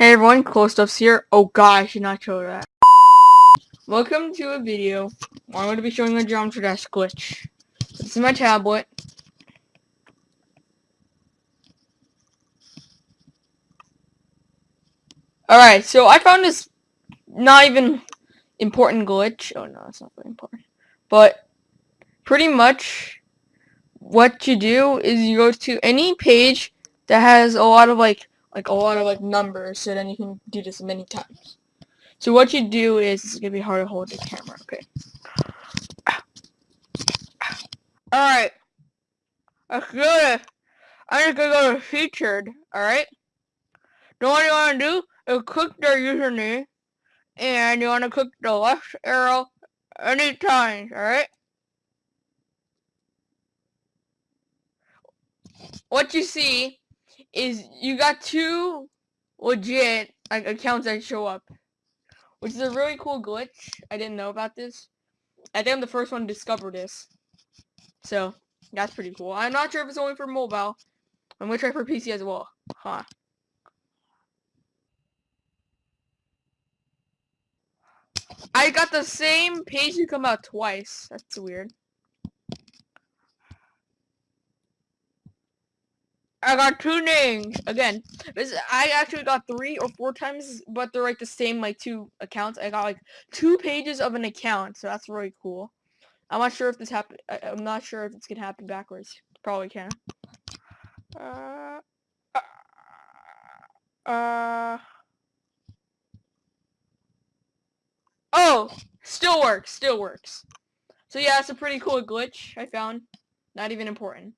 Hey everyone, Close Stuffs here. Oh god, I should not show that. Welcome to a video I'm going to be showing a Geometry Dash glitch. This is my tablet. Alright, so I found this not even important glitch. Oh no, it's not very important. But pretty much what you do is you go to any page that has a lot of like like a lot of like numbers so then you can do this many times. So what you do is it's gonna be hard to hold the camera, okay. Alright. Let's do this. I'm just gonna go to featured, alright? Then what you wanna do is click their username and you wanna click the left arrow any times, alright? What you see is you got two legit like accounts that show up, which is a really cool glitch. I didn't know about this. I think I'm the first one to discover this. So that's pretty cool. I'm not sure if it's only for mobile. I'm gonna try for PC as well. Huh. I got the same page to come out twice. That's weird. I got two names again. This I actually got three or four times, but they're like the same like two accounts. I got like two pages of an account, so that's really cool. I'm not sure if this happen. I'm not sure if it's gonna happen backwards. Probably can. Uh. Uh. Oh, still works. Still works. So yeah, it's a pretty cool glitch I found. Not even important.